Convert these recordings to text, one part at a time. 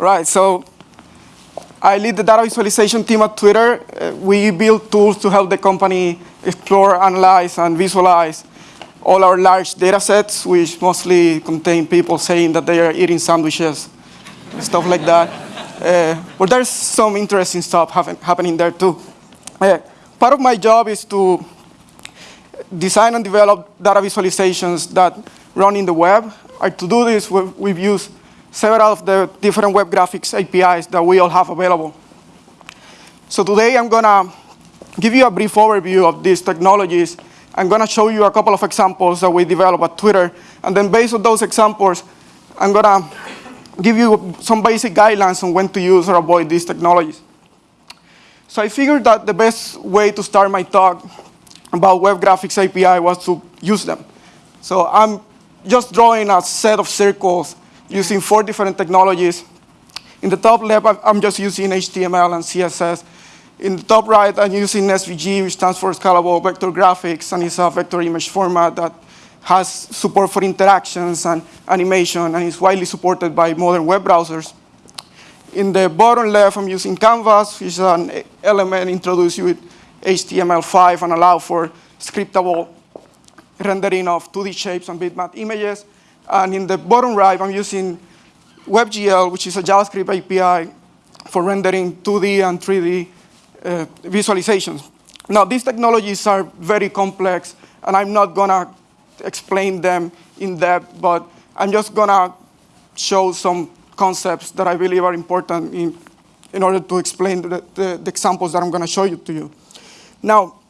Right, so I lead the data visualization team at Twitter. Uh, we build tools to help the company explore, analyze, and visualize all our large data sets, which mostly contain people saying that they are eating sandwiches, stuff like that. Uh, but there's some interesting stuff happen, happening there too. Uh, part of my job is to design and develop data visualizations that run in the web. And to do this, we've, we've used several of the different web graphics APIs that we all have available. So today I'm going to give you a brief overview of these technologies. I'm going to show you a couple of examples that we developed at Twitter. And then based on those examples, I'm going to give you some basic guidelines on when to use or avoid these technologies. So I figured that the best way to start my talk about Web Graphics API was to use them. So I'm just drawing a set of circles using four different technologies. In the top left, I'm just using HTML and CSS. In the top right, I'm using SVG, which stands for Scalable Vector Graphics, and it's a vector image format that has support for interactions and animation, and is widely supported by modern web browsers. In the bottom left, I'm using Canvas, which is an element introduced with HTML5 and allow for scriptable rendering of 2D shapes and bitmap images. And in the bottom right, I'm using WebGL, which is a JavaScript API for rendering 2D and 3D uh, visualizations. Now, these technologies are very complex, and I'm not going to explain them in depth, but I'm just going to show some concepts that I believe are important in, in order to explain the, the, the examples that I'm going to show you to you. Now,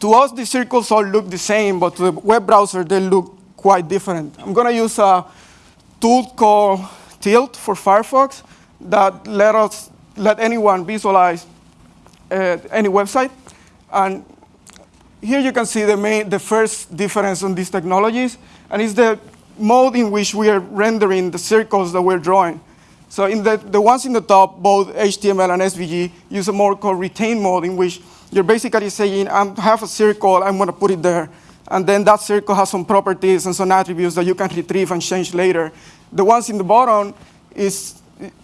to us, the circles all look the same, but to the web browser, they look quite different. I'm going to use a tool called Tilt for Firefox that let us let anyone visualize uh, any website. And here you can see the, main, the first difference on these technologies, and it's the mode in which we are rendering the circles that we're drawing. So in the, the ones in the top, both HTML and SVG, use a more called retain mode in which you're basically saying, I have a circle, I'm going to put it there. And then that circle has some properties and some attributes that you can retrieve and change later. The ones in the bottom, is,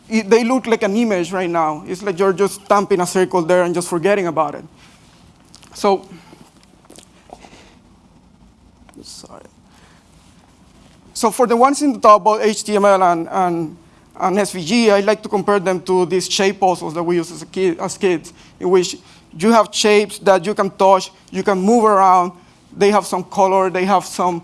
it, they look like an image right now. It's like you're just stamping a circle there and just forgetting about it. So, sorry. So for the ones in the top, both HTML and, and, and SVG, I like to compare them to these shape puzzles that we use as, kid, as kids, in which you have shapes that you can touch, you can move around, they have some color, they have some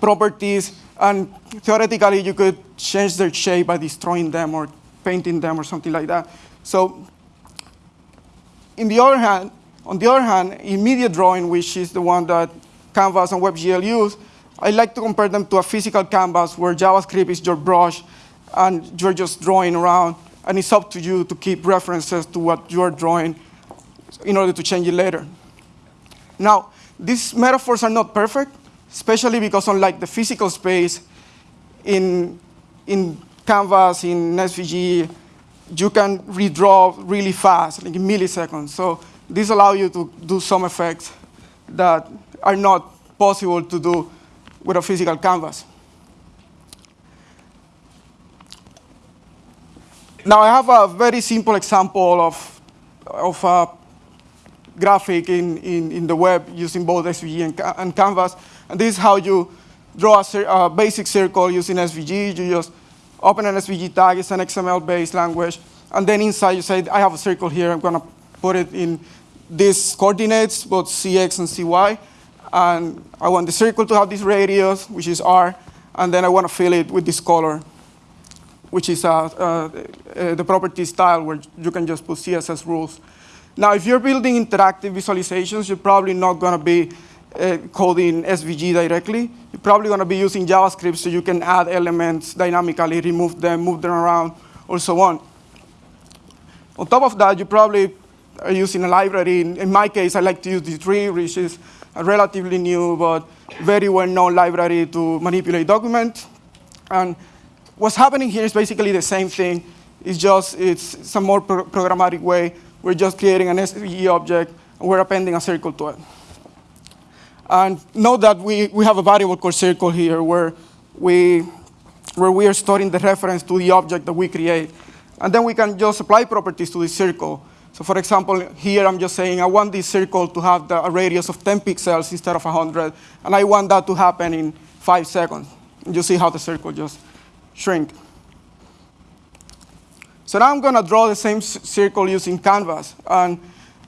properties, and theoretically you could change their shape by destroying them or painting them or something like that. So in the other hand, on the other hand, immediate drawing, which is the one that Canvas and WebGL use, I like to compare them to a physical canvas where JavaScript is your brush and you're just drawing around, and it's up to you to keep references to what you're drawing in order to change it later. Now, these metaphors are not perfect, especially because unlike the physical space, in, in Canvas, in SVG, you can redraw really fast, like in milliseconds. So this allows you to do some effects that are not possible to do with a physical canvas. Now I have a very simple example of, of a graphic in, in, in the web using both SVG and, and Canvas. And this is how you draw a, a, basic circle using SVG. You just open an SVG tag, it's an XML-based language. And then inside you say, I have a circle here, I'm gonna put it in these coordinates, both CX and CY. And I want the circle to have this radius, which is R, and then I want to fill it with this color, which is uh, uh, uh, the property style where you can just put CSS rules now, if you're building interactive visualizations, you're probably not going to be uh, coding SVG directly. You're probably going to be using JavaScript so you can add elements dynamically, remove them, move them around, or so on. On top of that, you probably are using a library. In, in my case, I like to use D3, which is a relatively new but very well-known library to manipulate documents. And what's happening here is basically the same thing. It's just it's some more pro programmatic way we're just creating an SVG object, and we're appending a circle to it. And note that we, we have a variable called circle here where we where we are storing the reference to the object that we create. And then we can just apply properties to the circle. So for example, here I'm just saying I want this circle to have the, a radius of 10 pixels instead of 100, and I want that to happen in five seconds. And you see how the circle just shrink. So now I'm going to draw the same circle using Canvas. And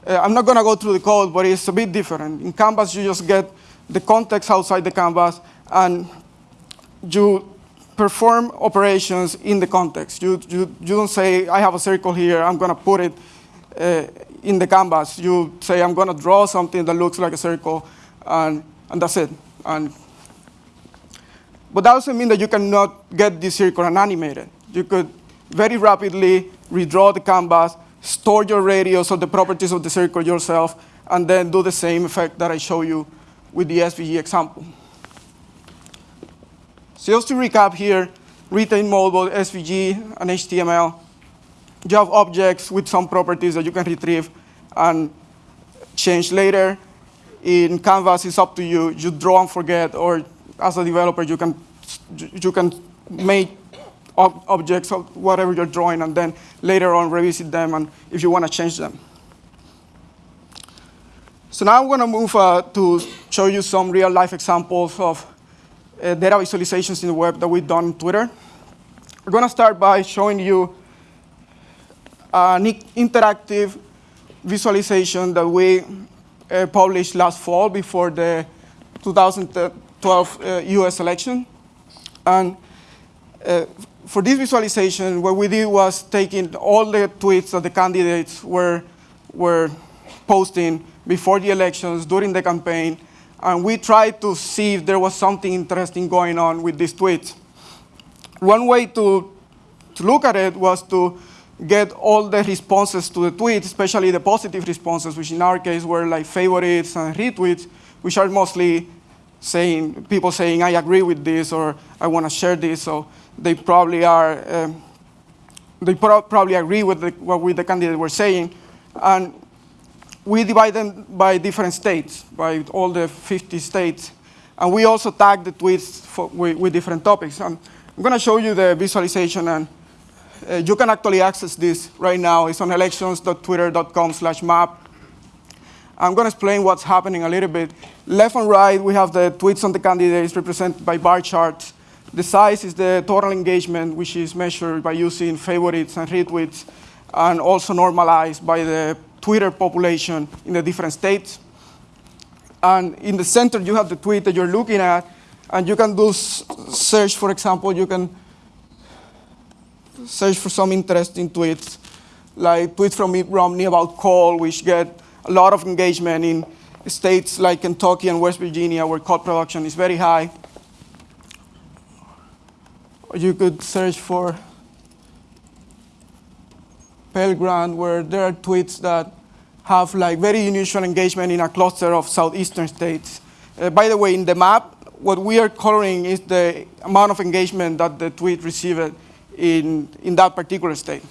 uh, I'm not going to go through the code, but it's a bit different. In Canvas, you just get the context outside the canvas, and you perform operations in the context. You, you, you don't say, I have a circle here, I'm going to put it uh, in the canvas. You say, I'm going to draw something that looks like a circle, and, and that's it. And, but that doesn't mean that you cannot get this circle and animate it. You could very rapidly redraw the canvas, store your radius or the properties of the circle yourself, and then do the same effect that I show you with the SVG example. So just to recap here, retain both SVG and HTML. You have objects with some properties that you can retrieve and change later. In Canvas, it's up to you. You draw and forget, or as a developer, you can, you can make ob objects of whatever you're drawing and then later on revisit them and if you want to change them. So now I'm going to move uh, to show you some real life examples of uh, data visualizations in the web that we've done on Twitter. We're going to start by showing you an interactive visualization that we uh, published last fall before the 2012 uh, US election. And uh, for this visualization, what we did was taking all the tweets that the candidates were, were posting before the elections, during the campaign, and we tried to see if there was something interesting going on with these tweets. One way to, to look at it was to get all the responses to the tweets, especially the positive responses, which in our case were like favorites and retweets, which are mostly saying, people saying, I agree with this, or I want to share this, so they probably are, um, they pro probably agree with the, what we, the candidate were saying. And we divide them by different states, by all the 50 states. And we also tag the tweets for, with, with, different topics. And I'm going to show you the visualization, and uh, you can actually access this right now. It's on elections.twitter.com slash map. I'm going to explain what's happening a little bit. Left and right, we have the tweets on the candidates represented by bar charts. The size is the total engagement, which is measured by using favorites and retweets, and also normalized by the Twitter population in the different states. And in the center, you have the tweet that you're looking at, and you can do search, for example, you can search for some interesting tweets, like tweets from Mitt Romney about coal, which get a lot of engagement in states like Kentucky and West Virginia, where coal production is very high you could search for Pell Grant, where there are tweets that have like very unusual engagement in a cluster of southeastern states. Uh, by the way, in the map, what we are coloring is the amount of engagement that the tweet received in, in that particular state.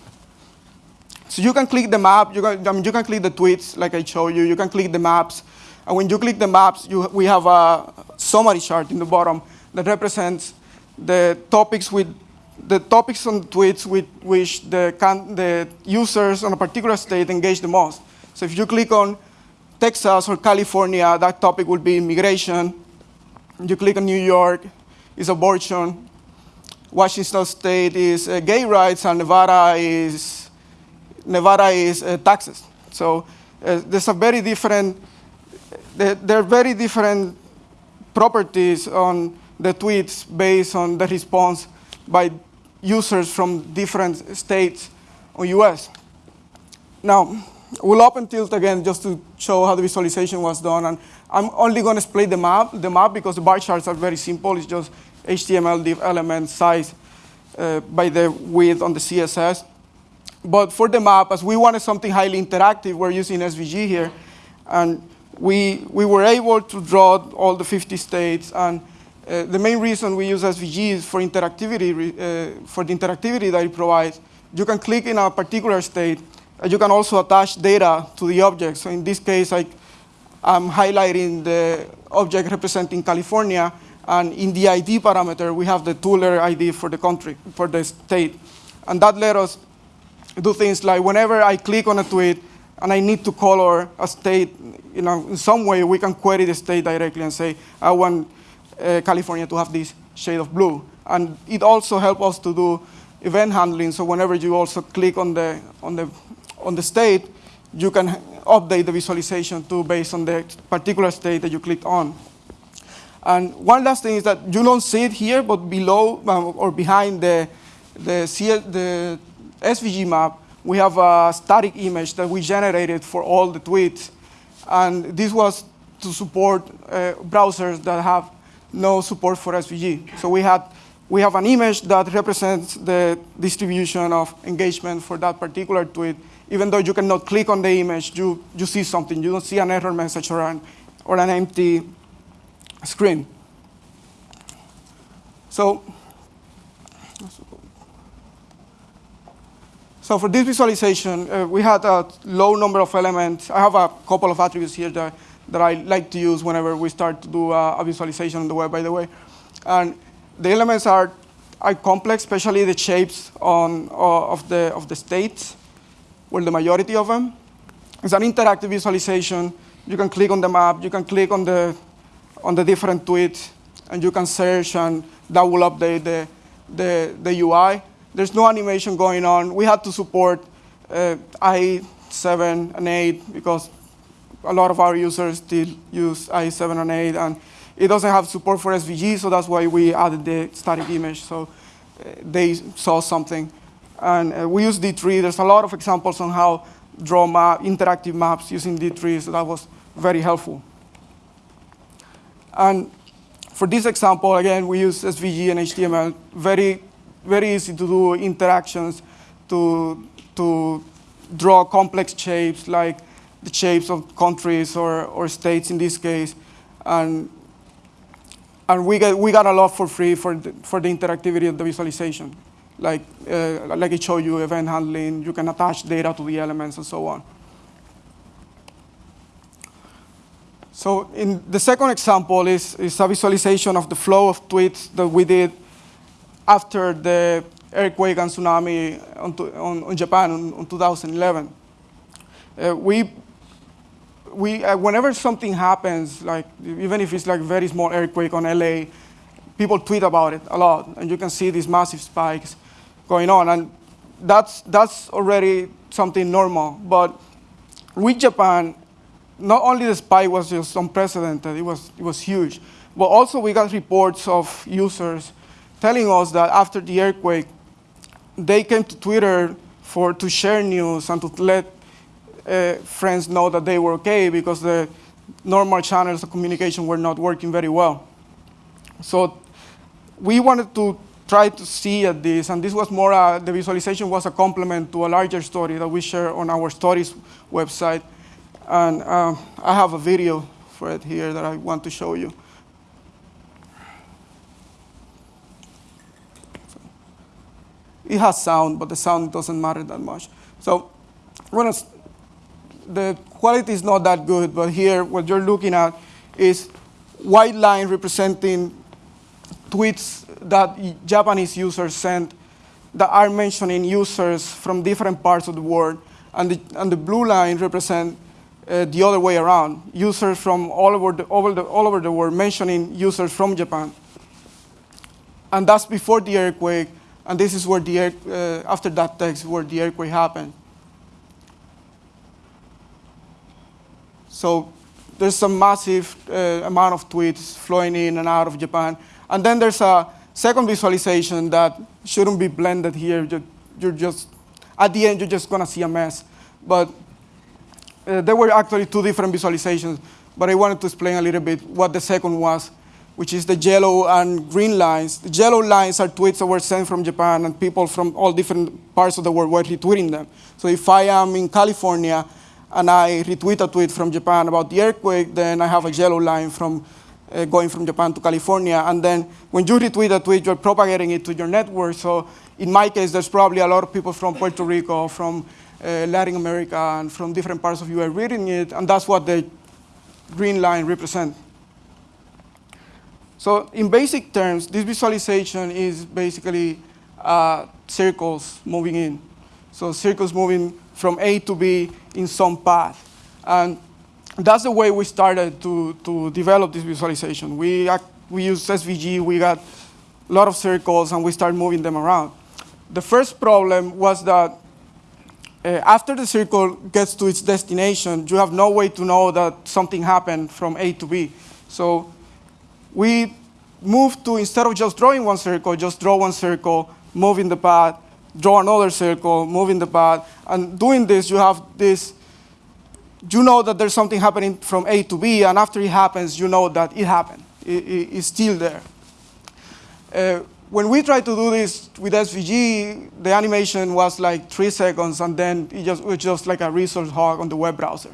So you can click the map, you can, I mean, you can click the tweets like I showed you, you can click the maps, and when you click the maps, you, we have a summary chart in the bottom that represents the topics with the topics on tweets with which the, the users on a particular state engage the most. So if you click on Texas or California, that topic will be immigration. You click on New York, it's abortion. Washington State is uh, gay rights, and Nevada is Nevada is uh, taxes. So uh, there's a very different. There are very different properties on the tweets based on the response by users from different states or US. Now, we'll open Tilt again just to show how the visualization was done. And I'm only going to display the map, the map because the bar charts are very simple. It's just HTML div element size uh, by the width on the CSS. But for the map, as we wanted something highly interactive, we're using SVG here. And we, we were able to draw all the 50 states and uh, the main reason we use SVG is for interactivity, uh, for the interactivity that it provides. You can click in a particular state, and you can also attach data to the object. So in this case, I, I'm highlighting the object representing California, And in the ID parameter, we have the two-letter ID for the country, for the state. And that let us do things like whenever I click on a tweet and I need to color a state, you know, in some way we can query the state directly and say, I want uh, California to have this shade of blue. And it also helps us to do event handling. So whenever you also click on the, on the, on the state, you can update the visualization too based on the particular state that you clicked on. And one last thing is that you don't see it here, but below um, or behind the, the, the SVG map, we have a static image that we generated for all the tweets. And this was to support uh, browsers that have no support for SVG. So we, had, we have an image that represents the distribution of engagement for that particular tweet. Even though you cannot click on the image, you, you see something. You don't see an error message or an, or an empty screen. So, so for this visualization, uh, we had a low number of elements. I have a couple of attributes here that, that I like to use whenever we start to do a, a visualization on the web, by the way. And the elements are, are complex, especially the shapes on, uh, of, the, of the states, well, the majority of them. It's an interactive visualization. You can click on the map. You can click on the on the different tweets, and you can search, and that will update the, the, the UI. There's no animation going on. We had to support uh, IE7 and 8 because a lot of our users still use IE7 and 8, and it doesn't have support for SVG, so that's why we added the static image, so uh, they saw something. And uh, we use D3. There's a lot of examples on how draw map, interactive maps using D3, so that was very helpful. And for this example, again, we use SVG and HTML. Very, very easy to do interactions to, to draw complex shapes like the shapes of countries or, or states in this case. And, and we, got, we got a lot for free for the, for the interactivity of the visualization. Like, uh, like I showed you, event handling, you can attach data to the elements and so on. So in the second example is, is a visualization of the flow of tweets that we did after the earthquake and tsunami on, on, on Japan in, in 2011. Uh, we, we, uh, whenever something happens, like even if it's like very small earthquake on LA, people tweet about it a lot, and you can see these massive spikes going on, and that's, that's already something normal. But with Japan, not only the spike was just unprecedented, it was, it was huge, but also we got reports of users telling us that after the earthquake, they came to Twitter for, to share news and to let uh, friends know that they were okay because the normal channels of communication were not working very well. So we wanted to try to see at this, and this was more, the visualization was a complement to a larger story that we share on our stories website. And uh, I have a video for it here that I want to show you. It has sound, but the sound doesn't matter that much. So the quality is not that good, but here what you're looking at is white line representing tweets that Japanese users sent that are mentioning users from different parts of the world. And the, and the blue line represent uh, the other way around, users from all over, the, over the, all over the world mentioning users from Japan. And that's before the earthquake, and this is where the, uh, after that text, where the earthquake happened. So there's some massive uh, amount of tweets flowing in and out of Japan. And then there's a second visualization that shouldn't be blended here. You're, just, at the end, you're just gonna see a mess. But uh, there were actually two different visualizations, but I wanted to explain a little bit what the second was, which is the yellow and green lines. The yellow lines are tweets that were sent from Japan, and people from all different parts of the world were retweeting them. So if I am in California and I retweet a tweet from Japan about the earthquake, then I have a yellow line from uh, going from Japan to California. And then when you retweet a tweet, you're propagating it to your network. So in my case, there's probably a lot of people from Puerto Rico, from uh, Latin America and from different parts of are reading it, and that's what the green line represents. So in basic terms, this visualization is basically uh, circles moving in. So circles moving from A to B in some path. And that's the way we started to, to develop this visualization. We, we used SVG, we got a lot of circles, and we started moving them around. The first problem was that uh, after the circle gets to its destination, you have no way to know that something happened from A to B. So we moved to, instead of just drawing one circle, just draw one circle, move in the path, draw another circle, moving the path. And doing this, you have this, you know that there's something happening from A to B, and after it happens, you know that it happened. It, it, it's still there. Uh, when we tried to do this with SVG, the animation was like three seconds, and then it, just, it was just like a resource hog on the web browser.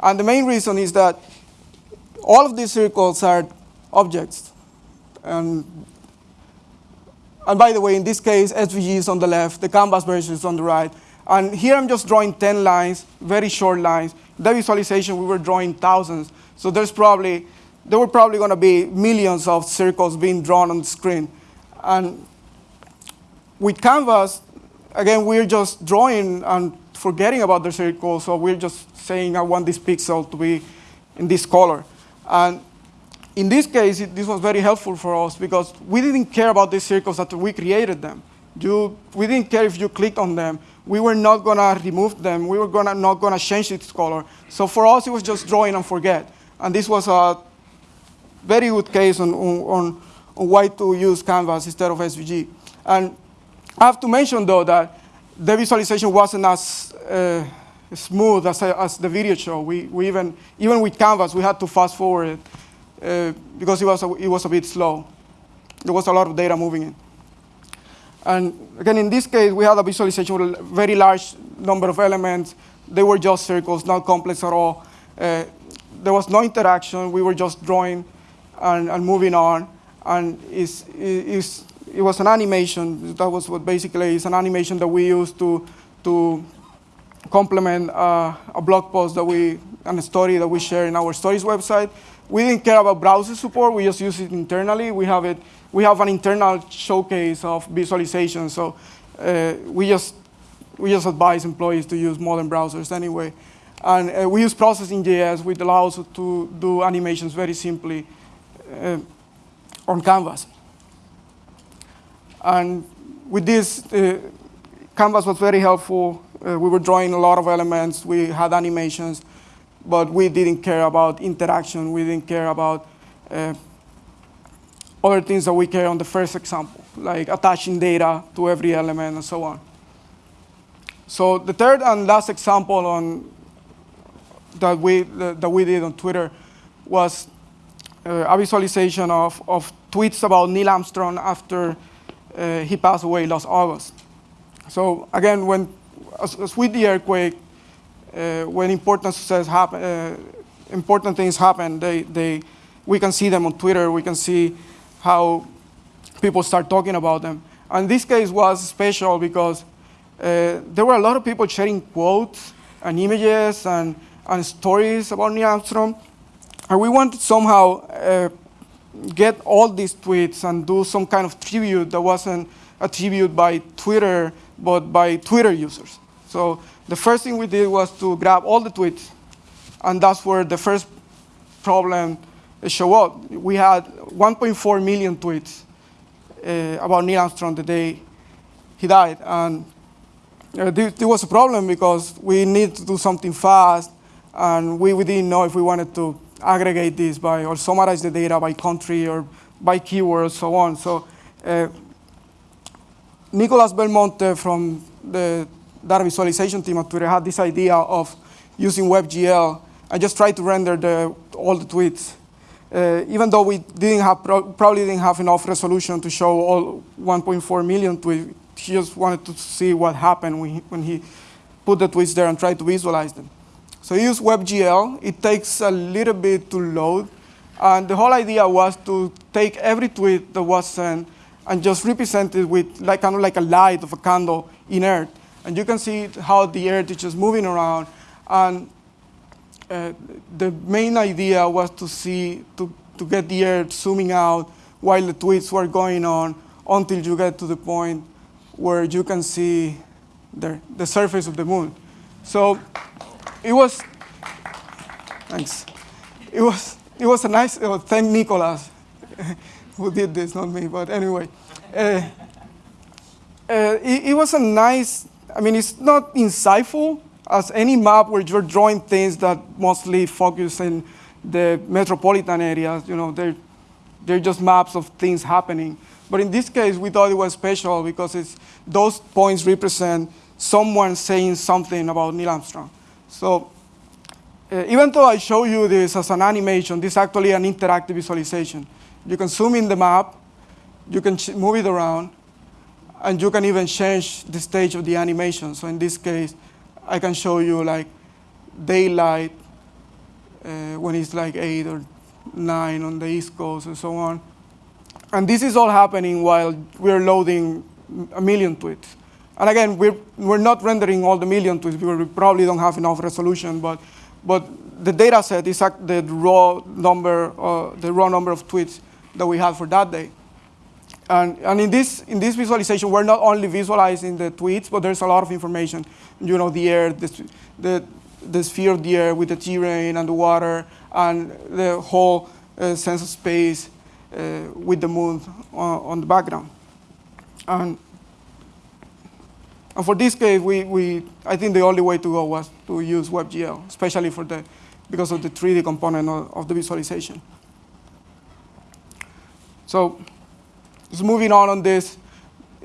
And the main reason is that all of these circles are objects. And, and by the way, in this case, SVG is on the left, the canvas version is on the right. And here I'm just drawing 10 lines, very short lines. The visualization, we were drawing thousands. So there's probably, there were probably going to be millions of circles being drawn on the screen. And with Canvas, again, we're just drawing and forgetting about the circle. So we're just saying, I want this pixel to be in this color. And in this case, it, this was very helpful for us because we didn't care about these circles after we created them. You, we didn't care if you clicked on them. We were not going to remove them. We were gonna, not going to change its color. So for us, it was just drawing and forget. And this was a very good case on, on, on why to use Canvas instead of SVG. And I have to mention, though, that the visualization wasn't as uh, smooth as, as the video show. We, we even, even with Canvas, we had to fast forward it uh, because it was, a, it was a bit slow. There was a lot of data moving in. And again, in this case, we had a visualization with a very large number of elements. They were just circles, not complex at all. Uh, there was no interaction. We were just drawing and, and moving on. And it's, it's, it was an animation. That was what basically is an animation that we used to, to complement uh, a blog post that we, and a story that we share in our stories website. We didn't care about browser support. We just use it internally. We have it. We have an internal showcase of visualization. So uh, we just we just advise employees to use modern browsers anyway. And uh, we use processing.js, which allows us to do animations very simply uh, on Canvas. And with this, uh, Canvas was very helpful. Uh, we were drawing a lot of elements. We had animations but we didn't care about interaction. We didn't care about uh, other things that we care on the first example, like attaching data to every element and so on. So the third and last example on that we, that we did on Twitter was uh, a visualization of, of tweets about Neil Armstrong after uh, he passed away last August. So again, when, as, as with the earthquake, uh, when important success happen, uh, important things happen, they, they, we can see them on Twitter. We can see how people start talking about them. And this case was special because uh, there were a lot of people sharing quotes and images and, and stories about Neil Armstrong. And we wanted somehow uh, get all these tweets and do some kind of tribute that wasn't a tribute by Twitter, but by Twitter users. So the first thing we did was to grab all the tweets, and that's where the first problem showed up. We had 1.4 million tweets uh, about Neil Armstrong the day he died, and uh, there, there, was a problem because we needed to do something fast, and we, we didn't know if we wanted to aggregate this by or summarize the data by country or by keywords, so on. So uh, Nicolas Belmonte from the data visualization team at Twitter had this idea of using WebGL. I just tried to render the, all the tweets. Uh, even though we didn't have pro probably didn't have enough resolution to show all 1.4 million tweets, he just wanted to see what happened when he, when he put the tweets there and tried to visualize them. So he used WebGL. It takes a little bit to load. And the whole idea was to take every tweet that was sent and just represent it with like, kind of like a light of a candle in Earth. And you can see how the Earth is just moving around. And uh, the main idea was to see, to, to get the Earth zooming out while the tweets were going on until you get to the point where you can see the, the surface of the moon. So it was, thanks. It was, it was a nice, uh, thank Nicolas who did this, not me, but anyway. Uh, uh, it, it was a nice, I mean, it's not insightful as any map where you're drawing things that mostly focus in the metropolitan areas, you know, they're, they're just maps of things happening. But in this case, we thought it was special because it's, those points represent someone saying something about Neil Armstrong. So uh, even though I show you this as an animation, this is actually an interactive visualization. You can zoom in the map, you can move it around, and you can even change the stage of the animation. So in this case, I can show you like daylight uh, when it's like 8 or 9 on the East Coast and so on. And this is all happening while we're loading a million tweets. And again, we're, we're not rendering all the million tweets because we probably don't have enough resolution, but, but the data set is the raw number, uh, the raw number of tweets that we had for that day. And, and in, this, in this visualization, we're not only visualizing the tweets, but there's a lot of information. You know, the air, the, the, the sphere of the air with the terrain and the water, and the whole uh, sense of space uh, with the moon on, on, the background. And, and for this case, we, we, I think the only way to go was to use WebGL, especially for the, because of the 3D component of, of the visualization. So moving on on this,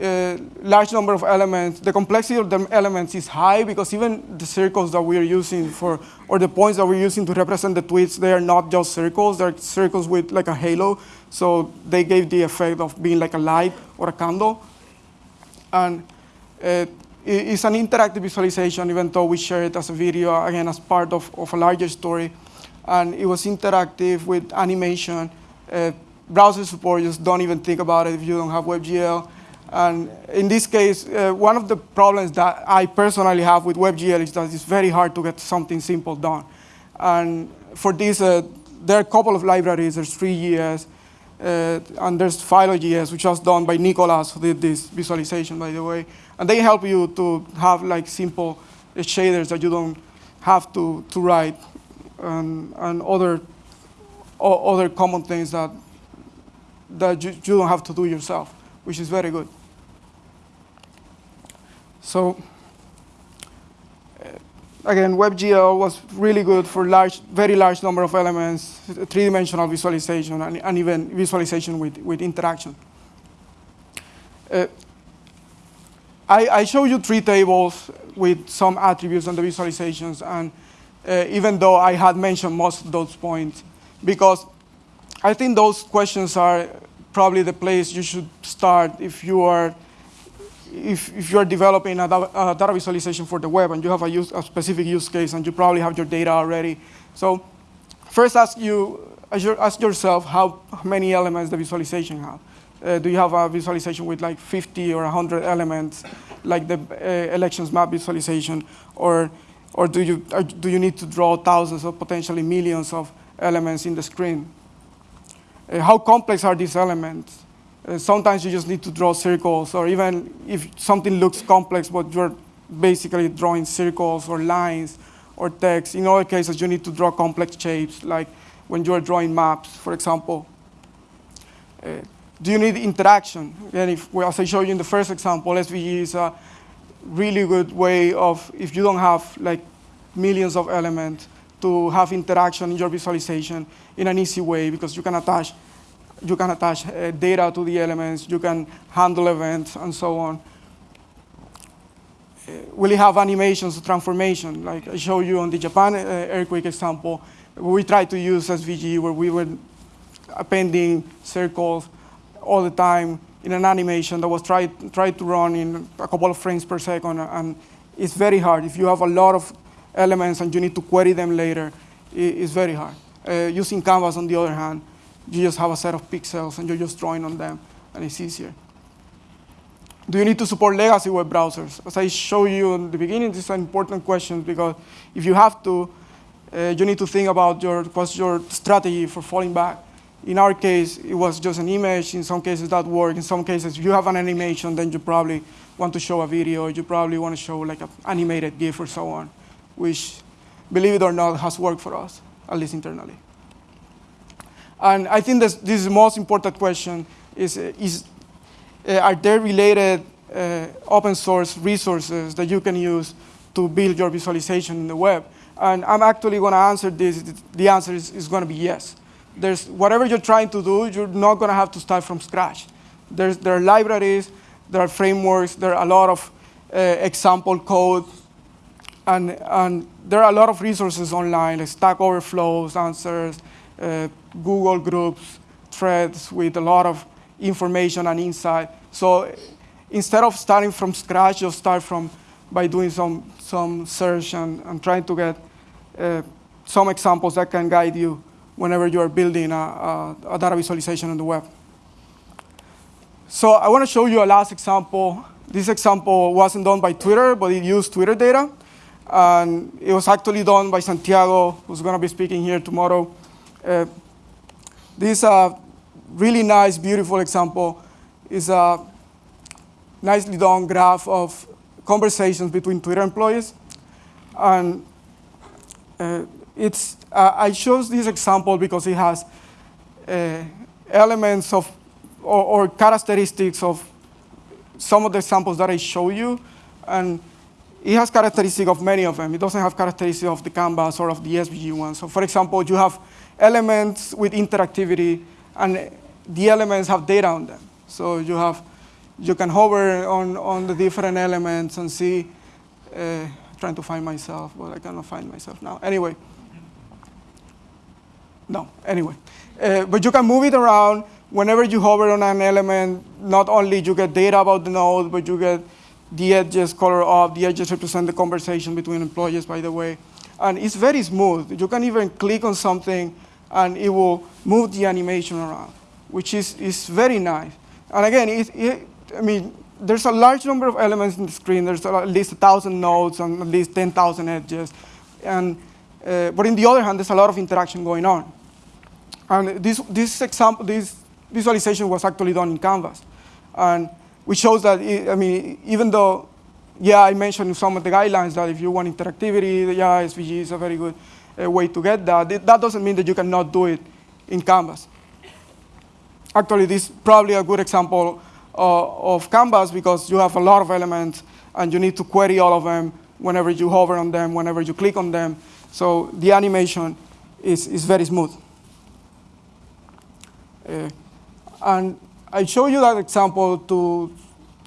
uh, large number of elements. The complexity of the elements is high because even the circles that we are using for, or the points that we're using to represent the tweets, they are not just circles, they're circles with like a halo. So they gave the effect of being like a light or a candle. And uh, it's an interactive visualization, even though we share it as a video, again, as part of, of a larger story. And it was interactive with animation. Uh, browser support, just don't even think about it if you don't have WebGL. And in this case, uh, one of the problems that I personally have with WebGL is that it's very hard to get something simple done. And for this, uh, there are a couple of libraries. There's Three.js, uh, and there's PhiloGL, which was done by Nicolas, who did this visualization, by the way. And they help you to have like simple shaders that you don't have to, to write, and, and other, other common things that that you, you don't have to do yourself, which is very good. So uh, again, WebGL was really good for large, very large number of elements, three-dimensional visualization, and, and, even visualization with, with interaction. Uh, I, I show you three tables with some attributes on the visualizations, and uh, even though I had mentioned most of those points, because I think those questions are probably the place you should start if you are if, if you're developing a, a, data visualization for the web and you have a, use, a, specific use case and you probably have your data already. So first ask, you, ask yourself how many elements the visualization have. Uh, do you have a visualization with like 50 or 100 elements, like the uh, elections map visualization, or, or do, you, or do you need to draw thousands or potentially millions of elements in the screen? Uh, how complex are these elements? Uh, sometimes you just need to draw circles, or even if something looks complex, but you're basically drawing circles or lines or text. In other cases, you need to draw complex shapes, like when you're drawing maps, for example. Uh, do you need interaction? And if, well, as I showed you in the first example, SVG is a really good way of, if you don't have like millions of elements, to have interaction in your visualization in an easy way because you can attach, you can attach uh, data to the elements, you can handle events, and so on. Uh, will have animations, transformation, like I showed you on the Japan uh, earthquake example, we tried to use SVG where we were appending circles all the time in an animation that was tried, tried to run in a couple of frames per second, and it's very hard. If you have a lot of elements and you need to query them later, it's very hard. Uh, using Canvas, on the other hand, you just have a set of pixels and you're just drawing on them, and it's easier. Do you need to support legacy web browsers? As I showed you in the beginning, this is an important question because if you have to, uh, you need to think about your, what's your strategy for falling back. In our case, it was just an image. In some cases, that worked. In some cases, if you have an animation, then you probably want to show a video. You probably want to show like an animated GIF or so on, which, believe it or not, has worked for us, at least internally. And I think this, this is the most important question is, is uh, are there related uh, open source resources that you can use to build your visualization in the web? And I'm actually going to answer this. The answer is, is going to be yes. There's, whatever you're trying to do, you're not going to have to start from scratch. There's, there are libraries, there are frameworks, there are a lot of uh, example code, and, and there are a lot of resources online, like Stack Overflows, answers, uh, Google Groups, threads with a lot of information and insight. So instead of starting from scratch, just start from by doing some, some search and, and trying to get uh, some examples that can guide you whenever you are building a, a, a data visualization on the web. So I want to show you a last example. This example wasn't done by Twitter, but it used Twitter data. And it was actually done by Santiago, who's going to be speaking here tomorrow. Uh, this uh, really nice, beautiful example is a nicely done graph of conversations between Twitter employees. And uh, it's, uh, I chose this example because it has uh, elements of, or, or, characteristics of some of the examples that I show you. And it has characteristic of many of them. It doesn't have characteristic of the Canvas or of the SVG one. So for example, you have elements with interactivity, and the elements have data on them. So you have, you can hover on, on the different elements and see, uh, trying to find myself, but I cannot find myself now. Anyway, no, anyway. Uh, but you can move it around. Whenever you hover on an element, not only you get data about the node, but you get the edges color up. The edges represent the conversation between employees, by the way. And it's very smooth. You can even click on something, and it will move the animation around, which is, is very nice. And again, it, it, I mean, there's a large number of elements in the screen. There's at least 1,000 nodes and at least 10,000 edges. And uh, but in the other hand, there's a lot of interaction going on. And this, this example, this visualization was actually done in Canvas. And which shows that, I mean, even though, yeah, I mentioned some of the guidelines that if you want interactivity, yeah, SVG is a very good uh, way to get that. It, that doesn't mean that you cannot do it in Canvas. Actually, this is probably a good example uh, of Canvas because you have a lot of elements and you need to query all of them whenever you hover on them, whenever you click on them. So the animation is, is very smooth. Uh, and I show you that example to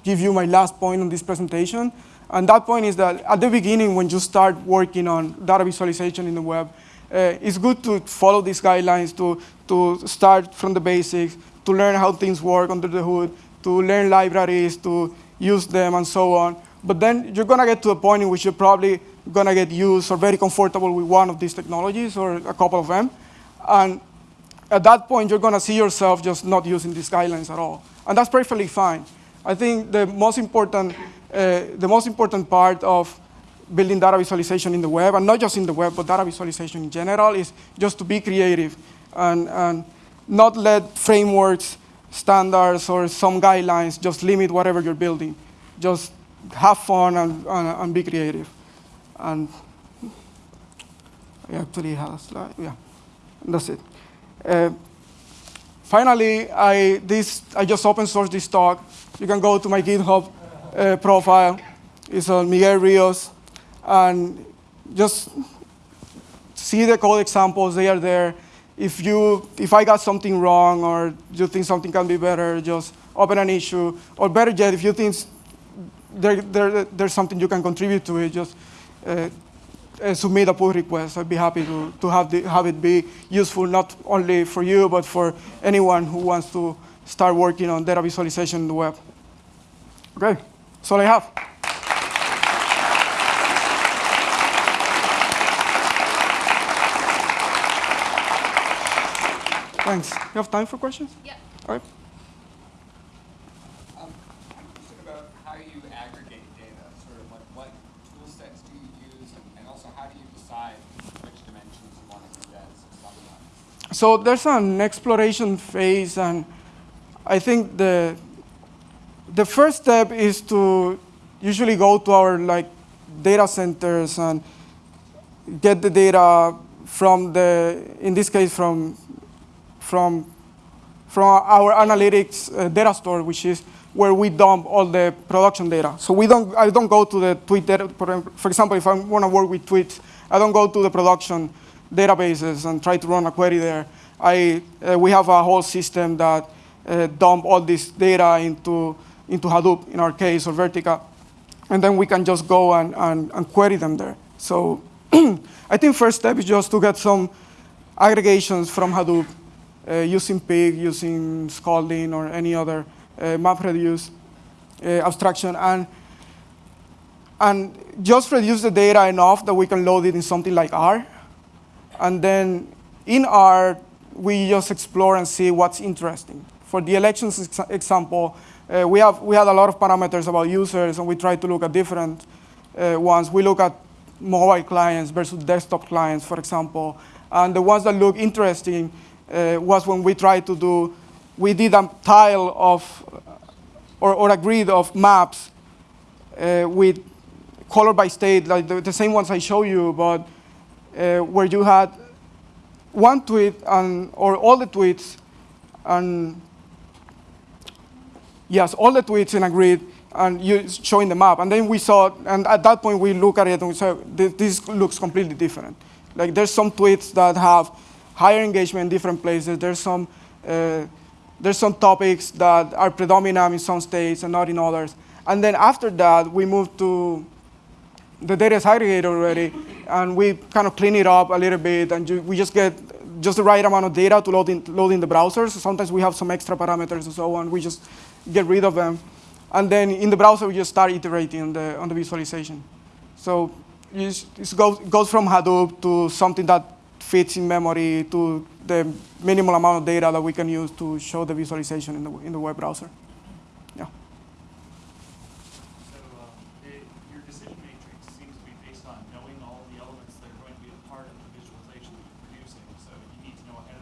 give you my last point on this presentation. And that point is that at the beginning, when you start working on data visualization in the web, uh, it's good to follow these guidelines, to, to start from the basics, to learn how things work under the hood, to learn libraries, to use them, and so on. But then you're going to get to a point in which you're probably going to get used or very comfortable with one of these technologies or a couple of them. And at that point, you're going to see yourself just not using these guidelines at all. And that's perfectly fine. I think the most important, uh, the most important part of building data visualization in the web, and not just in the web, but data visualization in general, is just to be creative and, and not let frameworks, standards, or some guidelines just limit whatever you're building. Just have fun and, and, and be creative. And I actually have a slide, yeah, that's it. Uh, finally, I, this, I just open source this talk. You can go to my GitHub uh, profile. It's on Miguel Rios. And just see the code examples, they are there. If, you, if I got something wrong or you think something can be better, just open an issue. Or better yet, if you think there, there, there's something you can contribute to it, just uh, uh, submit a pull request. I'd be happy to, to have, the, have it be useful not only for you, but for anyone who wants to start working on data visualization in the web. Okay, that's all I have. Thanks. You have time for questions? Yeah. All right. So there's an exploration phase, and I think the the first step is to usually go to our like data centers and get the data from the, in this case, from from from our analytics uh, data store, which is where we dump all the production data. So we don't, I don't go to the tweet data, for example, if I want to work with tweets, I don't go to the production databases and try to run a query there. I, uh, we have a whole system that uh, dump all this data into, into Hadoop, in our case, or Vertica. And then we can just go and, and, and query them there. So I think first step is just to get some aggregations from Hadoop uh, using Pig, using Scalding, or any other uh, MapReduce uh, abstraction. And, and just reduce the data enough that we can load it in something like R. And then in R, we just explore and see what's interesting. For the elections ex example, uh, we, have, we had a lot of parameters about users, and we try to look at different uh, ones. We look at mobile clients versus desktop clients, for example. And the ones that look interesting uh, was when we tried to do, we did a tile of, or, or a grid of maps uh, with color by state, like the, the, same ones I show you, but uh, where you had one tweet and, or all the tweets and yes, all the tweets in a grid and you showing the map. And then we saw, and at that point we look at it and we say, this looks completely different. Like there's some tweets that have higher engagement in different places. There's some, uh, there's some topics that are predominant in some states and not in others. And then after that, we moved to the data is aggregated already, and we kind of clean it up a little bit, and we just get just the right amount of data to load in, load in the browser. So sometimes we have some extra parameters and so on. We just get rid of them. And then in the browser, we just start iterating on the, on the visualization. So it goes, goes from Hadoop to something that fits in memory to the minimal amount of data that we can use to show the visualization in the, in the web browser. Yeah. So uh, it, your decision matrix seems to be based on knowing all the elements that are going to be a part of the visualization that you're producing. So you need to know ahead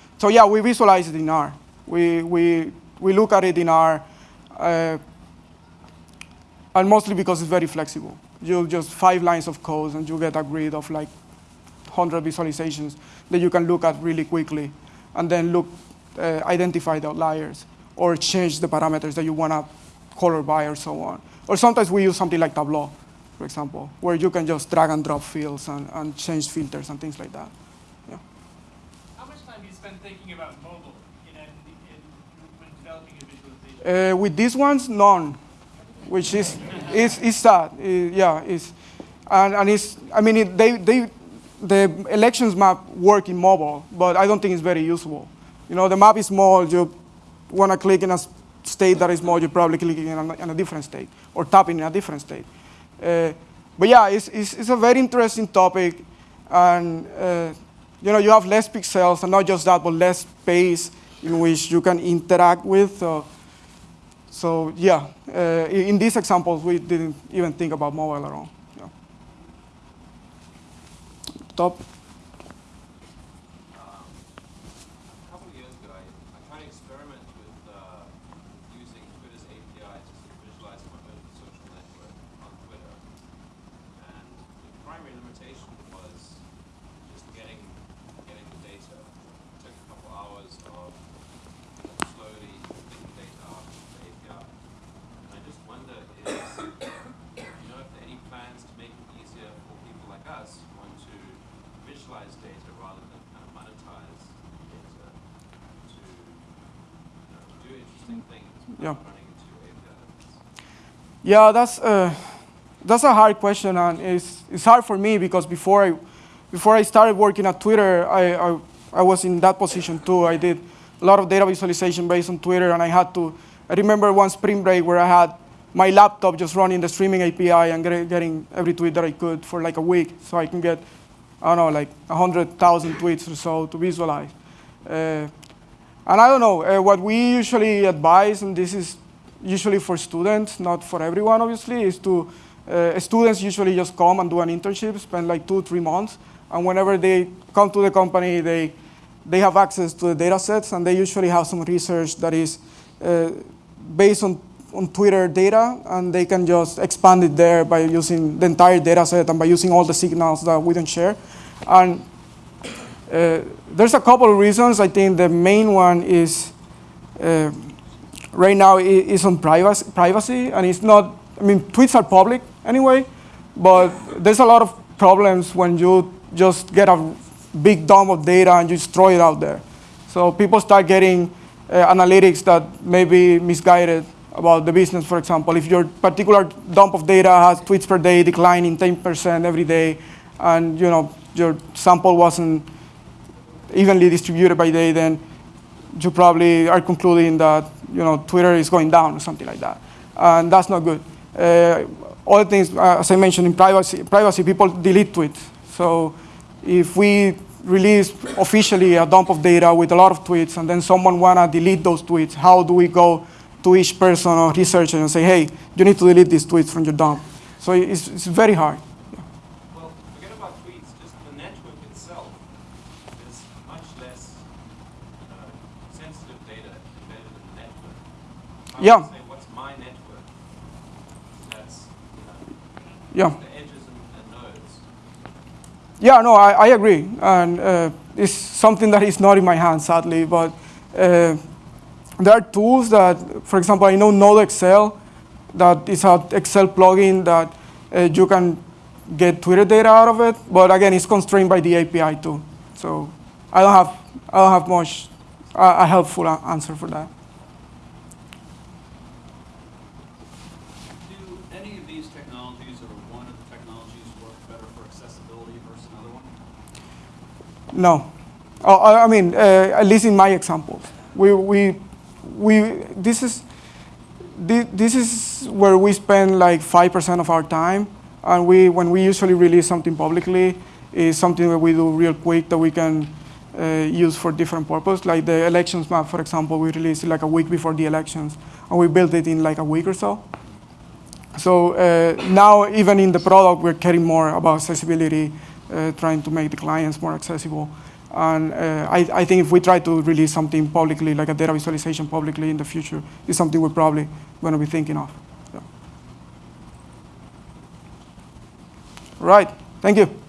So yeah, we visualize it in R. We, we, we look at it in R, uh, and mostly because it's very flexible. You just five lines of code, and you get a grid of like 100 visualizations that you can look at really quickly, and then look uh, identify the outliers or change the parameters that you want to color by or so on. Or sometimes we use something like Tableau, for example, where you can just drag and drop fields and, and change filters and things like that. You spend thinking about mobile in, in, developing a visualization? Uh, with these ones, none, which is, is, is sad. It, yeah, it's, and, and it's, I mean, it, they, they, the elections map work in mobile, but I don't think it's very usable. You know, the map is small. You want to click in a state that is small, you're probably clicking in a, in a different state or tapping in a different state. Uh, but yeah, it's, it's, it's, a very interesting topic. And, uh, you know, you have less pixels, and not just that, but less space in which you can interact with. Uh, so yeah, uh, in these examples, we didn't even think about mobile at all. Yeah. Top. Yeah. Yeah, that's uh, that's a hard question, and it's it's hard for me because before I before I started working at Twitter, I I, I was in that position too. I did a lot of data visualization based on Twitter, and I had to. I remember one spring break where I had my laptop just running the streaming API and get, getting every tweet that I could for like a week, so I can get, I don't know, like 100,000 tweets or so to visualize. Uh, and I don't know, uh, what we usually advise, and this is usually for students, not for everyone, obviously, is to, uh, students usually just come and do an internship, spend like two, three months, and whenever they come to the company, they, they have access to the data sets, and they usually have some research that is uh, based on, on Twitter data, and they can just expand it there by using the entire data set and by using all the signals that we don't share. And uh, there's a couple of reasons. I think the main one is uh, right now is on privacy, privacy, and it's not. I mean, tweets are public anyway, but there's a lot of problems when you just get a big dump of data and you just throw it out there. So people start getting uh, analytics that may be misguided about the business. For example, if your particular dump of data has tweets per day declining 10% every day, and you know your sample wasn't evenly distributed by day, then you probably are concluding that you know Twitter is going down or something like that, and that's not good. Uh, other things, uh, as I mentioned, in privacy, privacy, people delete tweets. So if we release officially a dump of data with a lot of tweets, and then someone wanna delete those tweets, how do we go to each person or researcher and say, hey, you need to delete these tweets from your dump? So it's, it's very hard. Well, forget about tweets, just the network itself is much less uh, sensitive data embedded in the network. If I Yeah. say, what's my network? That's, you Yeah. the edges and, and nodes. Yeah, no, I, I agree. And uh, it's something that is not in my hands, sadly. But uh, there are tools that, for example, I know NodeXL, that is an Excel plugin that uh, you can get Twitter data out of it. But again, it's constrained by the API too. So I don't have, I don't have much, uh, a helpful answer for that. Do any of these technologies or one of the technologies work better for accessibility versus another one? No. Oh, I mean, uh, at least in my examples, we, we, we, this is, this is where we spend like 5% of our time. And we, when we usually release something publicly, is something that we do real quick that we can uh, use for different purposes. Like the elections map, for example, we released like a week before the elections, and we built it in like a week or so. So uh, now, even in the product, we're caring more about accessibility, trying to make the clients more accessible. And uh, I, I think if we try to release something publicly, like a data visualization publicly in the future, is something we're probably going to be thinking of. Yeah. Right. Thank you.